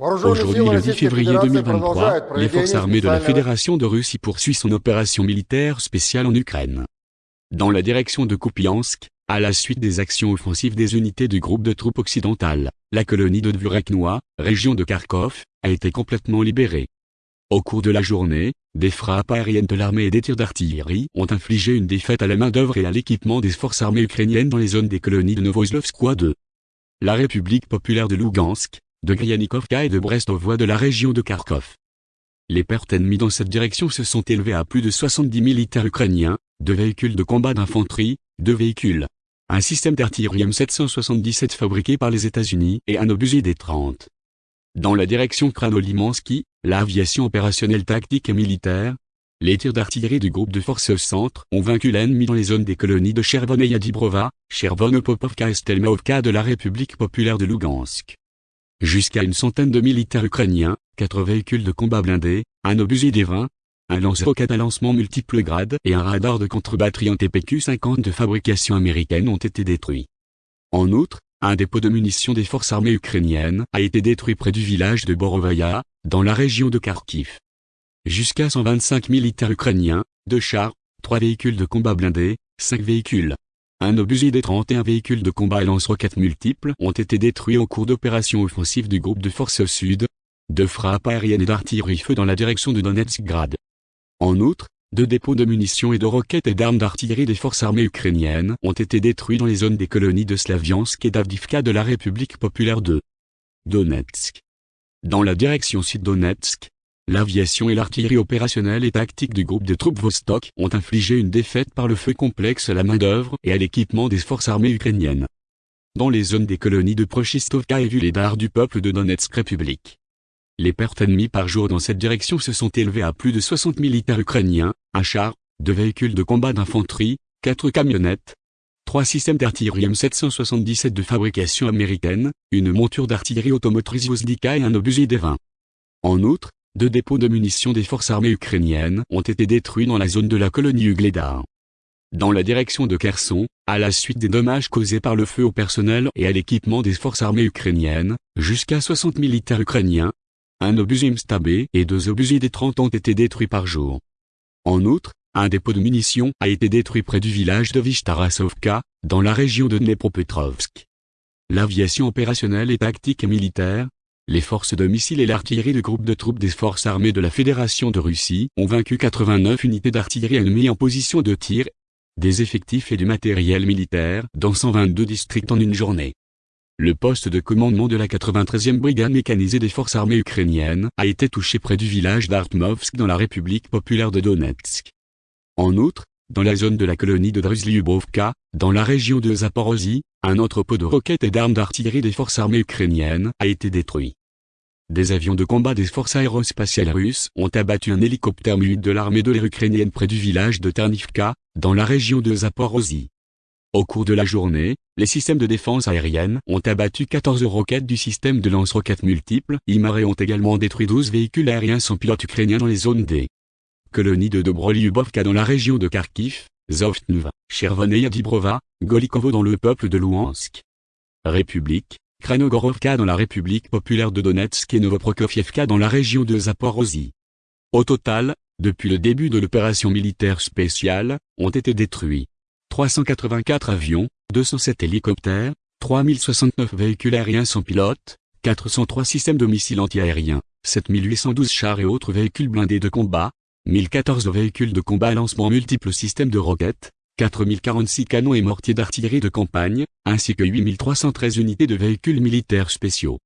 Aujourd'hui, le 10 février 2023, les forces armées de la Fédération de Russie poursuivent son opération militaire spéciale en Ukraine. Dans la direction de Kupiansk, à la suite des actions offensives des unités du groupe de troupes occidentales, la colonie de Dvureknoa, région de Kharkov, a été complètement libérée. Au cours de la journée, des frappes aériennes de l'armée et des tirs d'artillerie ont infligé une défaite à la main-d'œuvre et à l'équipement des forces armées ukrainiennes dans les zones des colonies de Novoslovskoye 2. La République populaire de Lugansk, de Gryanikovka et de Brestovoie de la région de Kharkov. Les pertes ennemies dans cette direction se sont élevées à plus de 70 militaires ukrainiens, deux véhicules de combat d'infanterie, deux véhicules, un système d'artillerie M777 fabriqué par les États-Unis et un obusier D-30. Dans la direction Kranolimansky, l'aviation opérationnelle tactique et militaire, les tirs d'artillerie du groupe de forces centre ont vaincu l'ennemi dans les zones des colonies de Chervon et Yadibrova, Chervon Popovka et Stelmaovka de la République populaire de Lugansk. Jusqu'à une centaine de militaires ukrainiens, quatre véhicules de combat blindés, un obusier D-20, un lance-roquette à lancement multiples grades et un radar de contre-batterie en TPQ-50 de fabrication américaine ont été détruits. En outre, un dépôt de munitions des forces armées ukrainiennes a été détruit près du village de Borovaya, dans la région de Kharkiv. Jusqu'à 125 militaires ukrainiens, deux chars, trois véhicules de combat blindés, cinq véhicules, un obusier des 31 véhicules de combat et lance-roquettes multiples ont été détruits au cours d'opérations offensives du groupe de forces sud, de frappes aériennes et d'artillerie-feu dans la direction de Donetsk-Grad. En outre, deux dépôts de munitions et de roquettes et d'armes d'artillerie des forces armées ukrainiennes ont été détruits dans les zones des colonies de Slaviansk et d'Avdivka de la République populaire de Donetsk. Dans la direction sud-Donetsk, L'aviation et l'artillerie opérationnelle et tactique du groupe de troupes Vostok ont infligé une défaite par le feu complexe à la main-d'œuvre et à l'équipement des forces armées ukrainiennes. Dans les zones des colonies de Prochistovka et Vuledar du peuple de Donetsk République. Les pertes ennemies par jour dans cette direction se sont élevées à plus de 60 militaires ukrainiens, un char, deux véhicules de combat d'infanterie, quatre camionnettes, trois systèmes d'artillerie M777 de fabrication américaine, une monture d'artillerie automotrice Vozdika et un obusier D-20. En outre, deux dépôts de munitions des forces armées ukrainiennes ont été détruits dans la zone de la colonie Ugledar. Dans la direction de Kherson, à la suite des dommages causés par le feu au personnel et à l'équipement des forces armées ukrainiennes, jusqu'à 60 militaires ukrainiens, un obusier Mstabé et deux obusiers des 30 ont été détruits par jour. En outre, un dépôt de munitions a été détruit près du village de Vishtarasovka, dans la région de Dnepropetrovsk. L'aviation opérationnelle et tactique et militaire, les forces de missiles et l'artillerie du groupe de troupes des forces armées de la Fédération de Russie ont vaincu 89 unités d'artillerie ennemies en position de tir, des effectifs et du matériel militaire dans 122 districts en une journée. Le poste de commandement de la 93e brigade mécanisée des forces armées ukrainiennes a été touché près du village d'Artmovsk dans la République populaire de Donetsk. En outre, dans la zone de la colonie de Druzlyubovka, dans la région de Zaporozhye, un entrepôt de roquettes et d'armes d'artillerie des forces armées ukrainiennes a été détruit. Des avions de combat des forces aérospatiales russes ont abattu un hélicoptère mu de l'armée de l'air ukrainienne près du village de Ternivka, dans la région de Zaporozhye. Au cours de la journée, les systèmes de défense aérienne ont abattu 14 roquettes du système de lance-roquettes multiples. IMAR ont également détruit 12 véhicules aériens sans pilote ukrainiens dans les zones des colonies de Dobrolyubovka dans la région de Kharkiv, Zovtnuva, Chervon et Yadibrova, Golikovo dans le peuple de Louhansk. République, Kranogorovka dans la République populaire de Donetsk et Novoprokofievka dans la région de Zaporozhye. Au total, depuis le début de l'opération militaire spéciale, ont été détruits 384 avions, 207 hélicoptères, 3069 véhicules aériens sans pilote, 403 systèmes de missiles antiaériens, 7812 chars et autres véhicules blindés de combat, 1014 véhicules de combat à lancement multiples systèmes de roquettes, 4046 canons et mortiers d'artillerie de campagne, ainsi que 8313 unités de véhicules militaires spéciaux.